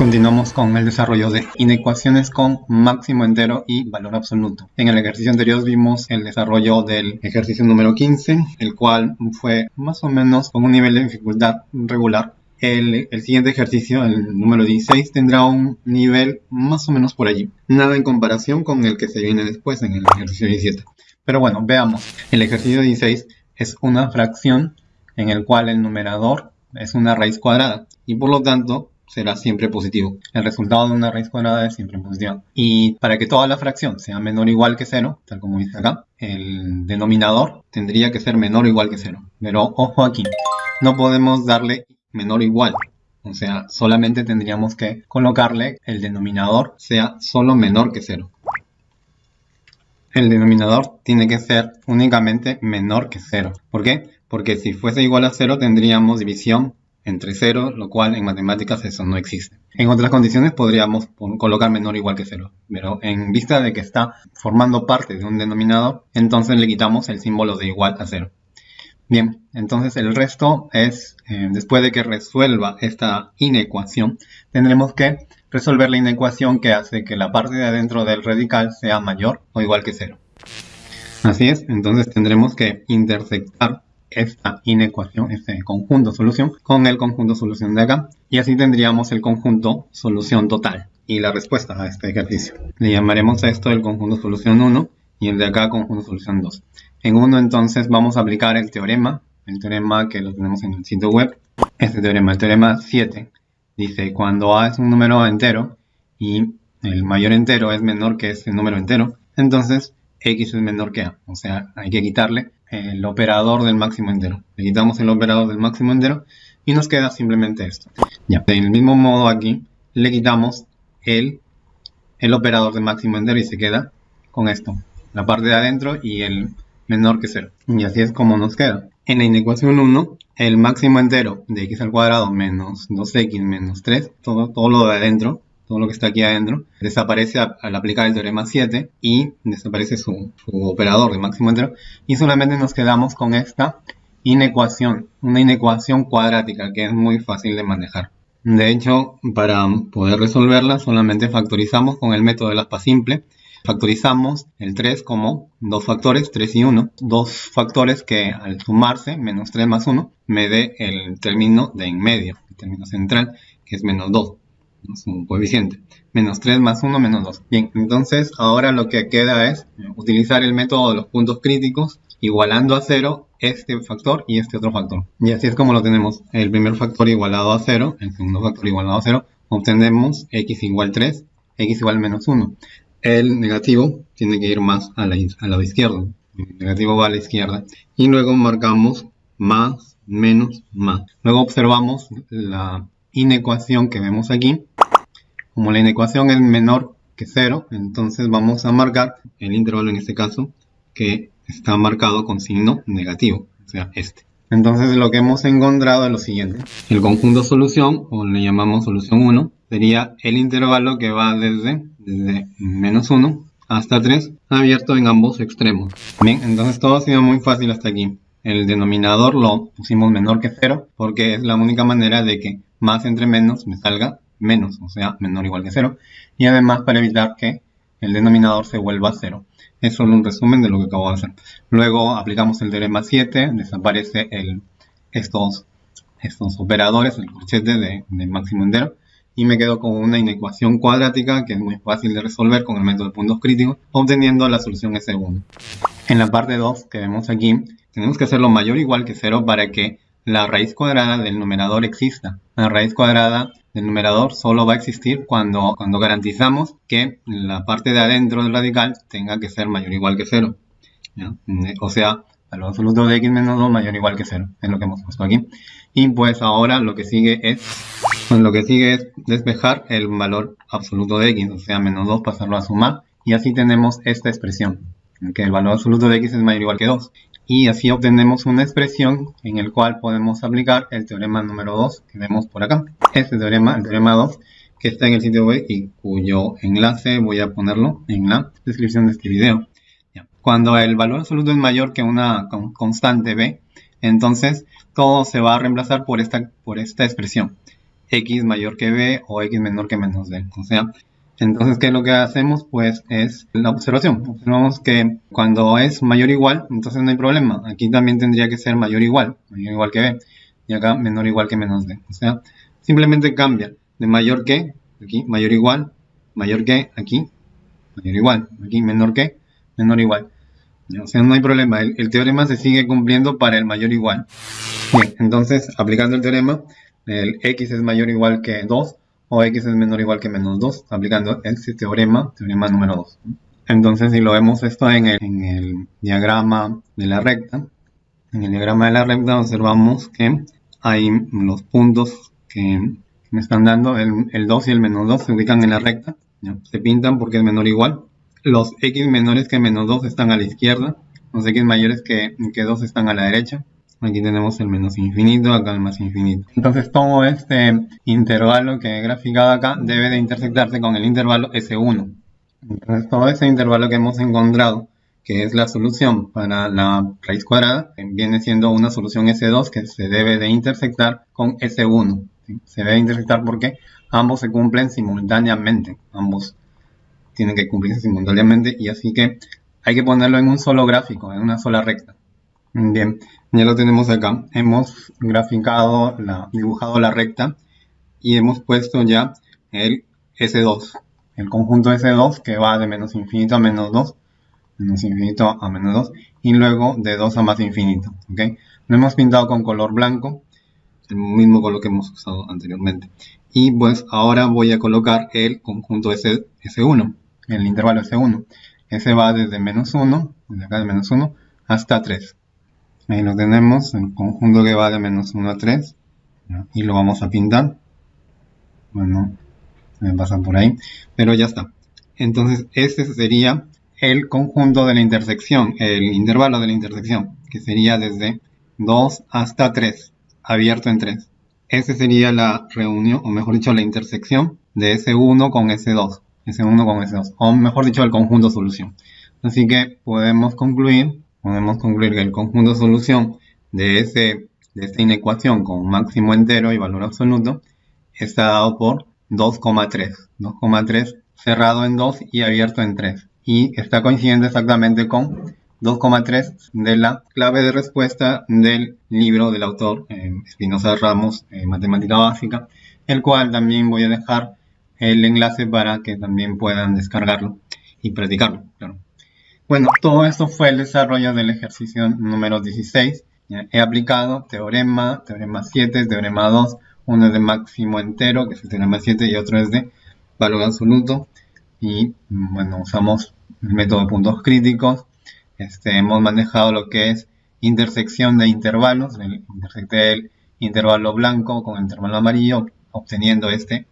Continuamos con el desarrollo de inecuaciones con máximo entero y valor absoluto. En el ejercicio anterior vimos el desarrollo del ejercicio número 15, el cual fue más o menos con un nivel de dificultad regular. El, siguiente ejercicio, el número 16, tendrá un nivel más o menos por allí. Nada en comparación con el que se viene después en el ejercicio 17. Pero bueno, veamos. El ejercicio 16 es una fracción en el cual el numerador es una raíz cuadrada y por lo tanto será siempre positivo. El resultado de una raíz cuadrada es siempre positivo. Y para que toda la fracción sea menor o igual que 0, tal como dice acá, el denominador tendría que ser menor o igual que 0. Pero ojo aquí, no podemos darle menor o igual. O sea, solamente tendríamos que colocarle el denominador sea solo menor que 0. El denominador tiene que ser únicamente menor que 0. ¿Por qué? Porque si fuese igual a 0 tendríamos división entre 0, lo cual en matemáticas eso no existe. En otras condiciones podríamos colocar menor o igual que 0, pero en vista de que está formando parte de un denominador, entonces le quitamos el símbolo de igual a 0. Bien, entonces el resto es, eh, después de que resuelva esta inecuación, tendremos que resolver la inecuación que hace que la parte de adentro del radical sea mayor o igual que 0. Así es, entonces tendremos que intersectar esta inecuación, este conjunto solución, con el conjunto solución de acá. Y así tendríamos el conjunto solución total y la respuesta a este ejercicio. Le llamaremos a esto el conjunto solución 1 y el de acá conjunto solución 2. En uno entonces vamos a aplicar el teorema, el teorema que lo tenemos en el sitio web. Este teorema, el teorema 7, dice cuando A es un número entero y el mayor entero es menor que este número entero, entonces X es menor que A. O sea, hay que quitarle el operador del máximo entero. Le quitamos el operador del máximo entero y nos queda simplemente esto. Ya, del mismo modo aquí le quitamos el, el operador del máximo entero y se queda con esto. La parte de adentro y el menor que 0. Y así es como nos queda. En la inecuación 1, el máximo entero de x al cuadrado menos 2x menos 3, todo, todo lo de adentro, todo lo que está aquí adentro, desaparece al aplicar el teorema 7 y desaparece su, operador de máximo entero y solamente nos quedamos con esta inecuación, una inecuación cuadrática que es muy fácil de manejar. De hecho, para poder resolverla solamente factorizamos con el método de la aspa simple. Factorizamos el 3 como dos factores, 3 y 1, dos factores que al sumarse, menos 3 más 1, me dé el término de en medio, el término central, que es menos 2 es un coeficiente. Menos 3 más 1 menos 2. Bien, entonces ahora lo que queda es utilizar el método de los puntos críticos igualando a 0 este factor y este otro factor. Y así es como lo tenemos. El primer factor igualado a 0, el segundo factor igualado a 0, obtenemos x igual 3, x igual menos 1. El negativo tiene que ir más a la, a la izquierda. El negativo va a la izquierda. Y luego marcamos más, menos, más. Luego observamos la inecuación que vemos aquí. Como la inecuación es menor que 0, entonces vamos a marcar el intervalo en este caso que está marcado con signo negativo, o sea, este. Entonces lo que hemos encontrado es lo siguiente. El conjunto solución, o le llamamos solución 1, sería el intervalo que va desde, menos 1 hasta 3, abierto en ambos extremos. Bien, entonces todo ha sido muy fácil hasta aquí. El denominador lo pusimos menor que 0 porque es la única manera de que más entre menos me salga menos, o sea, menor o igual que 0. Y además para evitar que el denominador se vuelva 0. Es solo un resumen de lo que acabo de hacer. Luego aplicamos el teorema 7, desaparece el, estos, estos operadores, el corchete de, máximo entero. Y me quedo con una inecuación cuadrática que es muy fácil de resolver con el método de puntos críticos, obteniendo la solución S1. En la parte 2 que vemos aquí, tenemos que hacerlo mayor o igual que 0 para que la raíz cuadrada del numerador exista. La raíz cuadrada del numerador solo va a existir cuando, cuando garantizamos que la parte de adentro del radical tenga que ser mayor o igual que 0. O sea, valor absoluto de x menos 2 mayor o igual que 0. Es lo que hemos puesto aquí. Y pues ahora lo que sigue es pues lo que sigue es despejar el valor absoluto de x, o sea, menos 2 pasarlo a sumar. Y así tenemos esta expresión, que el valor absoluto de x es mayor o igual que 2 y así obtenemos una expresión en el cual podemos aplicar el teorema número 2 que vemos por acá. Este teorema, el teorema 2, que está en el sitio web y cuyo enlace voy a ponerlo en la descripción de este video. Cuando el valor absoluto es mayor que una constante b, entonces todo se va a reemplazar por esta, por esta expresión. x mayor que b o x menor que menos b. O sea, entonces, ¿qué es lo que hacemos? Pues es la observación. Observamos que cuando es mayor o igual, entonces no hay problema. Aquí también tendría que ser mayor o igual, mayor o igual que b. Y acá menor o igual que menos b. O sea, simplemente cambia de mayor que, aquí mayor o igual, mayor que, aquí mayor o igual, aquí menor que, menor o igual. O sea, no hay problema. El, teorema se sigue cumpliendo para el mayor o igual. Bien, entonces, aplicando el teorema, el x es mayor o igual que 2 o x es menor o igual que menos 2, aplicando este teorema, teorema número 2. Entonces, si lo vemos esto en el, diagrama de la recta, en el diagrama de la recta observamos que hay los puntos que me están dando, el, 2 y el menos 2 se ubican en la recta, se pintan porque es menor o igual. Los x menores que menos 2 están a la izquierda, los x mayores que, que 2 están a la derecha. Aquí tenemos el menos infinito, acá el más infinito. Entonces todo este intervalo que he graficado acá debe de intersectarse con el intervalo S1. Entonces todo ese intervalo que hemos encontrado, que es la solución para la raíz cuadrada, viene siendo una solución S2 que se debe de intersectar con S1. Se debe intersectar porque ambos se cumplen simultáneamente. Ambos tienen que cumplirse simultáneamente y así que hay que ponerlo en un solo gráfico, en una sola recta. Bien, ya lo tenemos acá. Hemos graficado, dibujado la recta y hemos puesto ya el S2, el conjunto S2 que va de menos infinito a menos 2, menos infinito a menos 2 y luego de 2 a más infinito. ¿ok? Lo hemos pintado con color blanco, el mismo color que hemos usado anteriormente. Y pues ahora voy a colocar el conjunto S, S1, el intervalo S1. Ese va desde menos 1, desde acá de menos 1 hasta 3. Ahí lo tenemos, el conjunto que va de menos 1 a 3. Y lo vamos a pintar. Bueno, se me pasa por ahí. Pero ya está. Entonces, este sería el conjunto de la intersección, el intervalo de la intersección, que sería desde 2 hasta 3, abierto en 3. Esa sería la reunión, o mejor dicho, la intersección de S1 con S2. S1 con S2, o mejor dicho, el conjunto solución. Así que podemos concluir podemos concluir que el conjunto solución de, ese, de esta inecuación con máximo entero y valor absoluto está dado por 2,3. 2,3 cerrado en 2 y abierto en 3. Y está coincidiendo exactamente con 2,3 de la clave de respuesta del libro del autor eh, Espinosa Ramos, eh, Matemática Básica, el cual también voy a dejar el enlace para que también puedan descargarlo y practicarlo. Claro. Bueno, todo esto fue el desarrollo del ejercicio número 16. He aplicado teorema, teorema 7, teorema 2, uno es de máximo entero, que es el teorema 7, y otro es de valor absoluto. Y bueno, usamos el método de puntos críticos. Este, hemos manejado lo que es intersección de intervalos. Intersecté el intervalo blanco con el intervalo amarillo, obteniendo este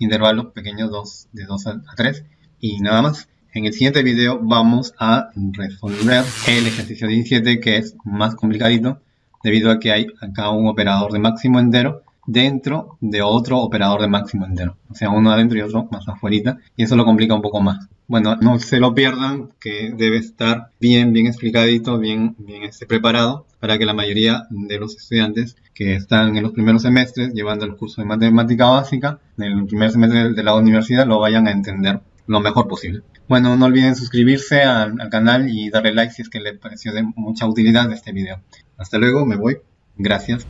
intervalo pequeño 2, de 2 a 3. Y nada más. En el siguiente video vamos a resolver el ejercicio 17 que es más complicadito debido a que hay acá un operador de máximo entero dentro de otro operador de máximo entero. O sea, uno adentro y otro más afuera y eso lo complica un poco más. Bueno, no se lo pierdan que debe estar bien, bien explicadito, bien, bien este, preparado para que la mayoría de los estudiantes que están en los primeros semestres llevando el curso de matemática básica en el primer semestre de la universidad lo vayan a entender lo mejor posible. Bueno, no olviden suscribirse al, al canal y darle like si es que les pareció de mucha utilidad este video. Hasta luego, me voy. Gracias.